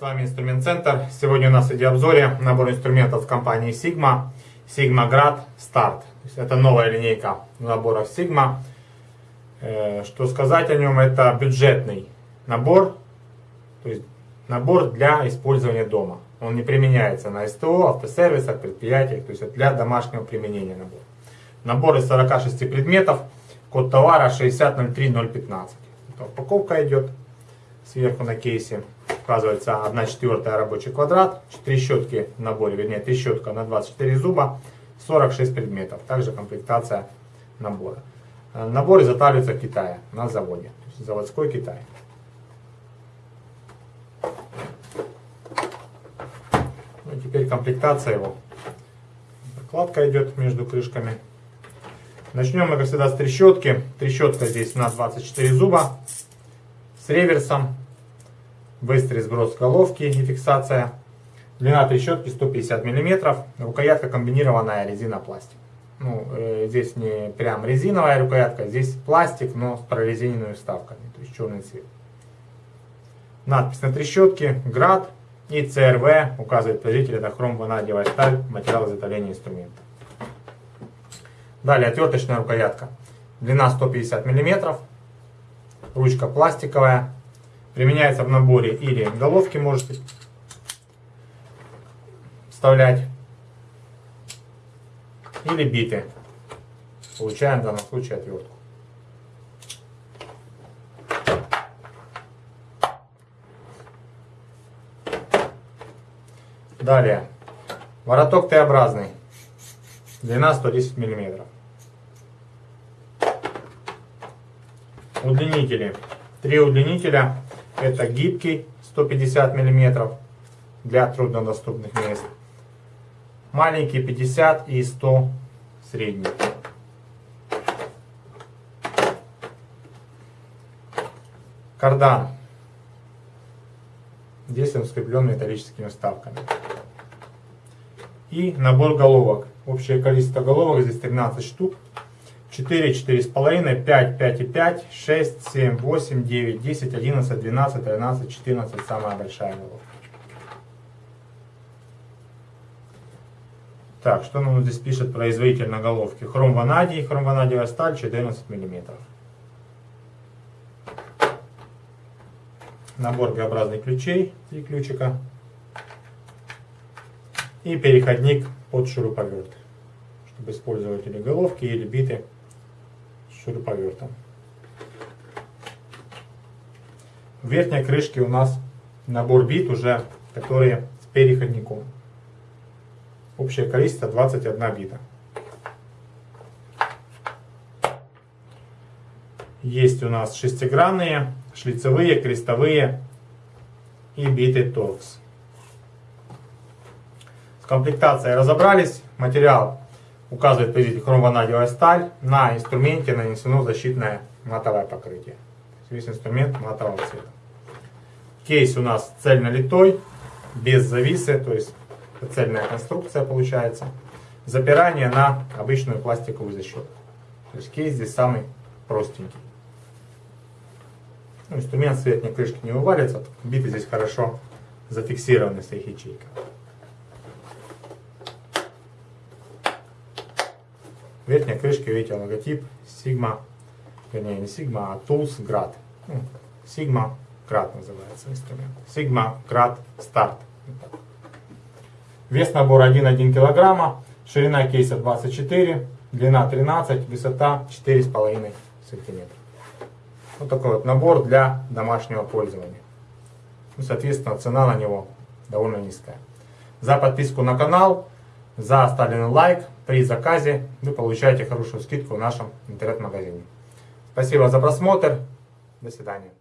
вами Инструмент Центр. Сегодня у нас в обзоре набор инструментов компании Sigma. Sigma Grad Start. Это новая линейка наборов Sigma. Э, что сказать о нем, это бюджетный набор. То есть набор для использования дома. Он не применяется на СТО, автосервисах, предприятиях. То есть это для домашнего применения набор. Набор из 46 предметов. Код товара 6003015. Упаковка идет сверху на кейсе указывается 1 четвертая рабочий квадрат, трещотки в наборе, вернее трещотка на 24 зуба, 46 предметов. Также комплектация набора. Набор изготавливается в Китае, на заводе, заводской Китай. Ну, теперь комплектация его. Прокладка идет между крышками. Начнем мы, как всегда, с трещотки. Трещотка здесь на 24 зуба с реверсом быстрый сброс головки и фиксация. Длина трещотки 150 мм, рукоятка комбинированная резина-пластик. Ну, э, здесь не прям резиновая рукоятка, здесь пластик, но с прорезиненными вставками, то есть черный цвет. Надпись на трещотке, град и ЦРВ указывает производитель, это хром-ванадиевая сталь, материал изготовления инструмента. Далее отверточная рукоятка, длина 150 мм, ручка пластиковая, Применяется в наборе или головки можете вставлять, или биты. Получаем в данном случае отвертку. Далее. Вороток Т-образный. Длина 110 мм. Удлинители. Три удлинителя это гибкий 150 мм для труднодоступных мест. Маленький 50 и 100 средний. Кардан. Здесь он скреплен металлическими вставками. И набор головок. Общее количество головок здесь 13 штук. 4, 4,5, 5, 5,5, 6, 7, 8, 9, 10, 11, 12, 13, 14, самая большая головка. Так, что нам здесь пишет производитель на головке? Хром ванадий, хром ванадиевая сталь 14 мм. Набор Г-образных ключей, 3 ключика. И переходник под шуруповерт, чтобы использовать или головки, или биты шуруповертом. В верхней крышке у нас набор бит уже, которые с переходником. Общее количество 21 бита. Есть у нас шестигранные, шлицевые, крестовые и биты торкс. С комплектацией разобрались. Материал указывает производитель хромванадиевая сталь. На инструменте нанесено защитное матовое покрытие. Весь инструмент матового цвета. Кейс у нас цельнолитой, без зависы, то есть цельная конструкция получается. Запирание на обычную пластиковую защиту. То есть кейс здесь самый простенький. Ну, инструмент с верхней крышки не вывалится, биты здесь хорошо зафиксированы с их ячейкой. В верхней крышке видите логотип Sigma, вернее не Sigma, а Tools Grad. Sigma Grad называется инструмент. Sigma Grad Start. Вес набора 1,1 кг, ширина кейса 24, длина 13, высота 4,5 см. Вот такой вот набор для домашнего пользования. Ну, соответственно, цена на него довольно низкая. За подписку на канал за оставленный лайк при заказе вы получаете хорошую скидку в нашем интернет-магазине. Спасибо за просмотр. До свидания.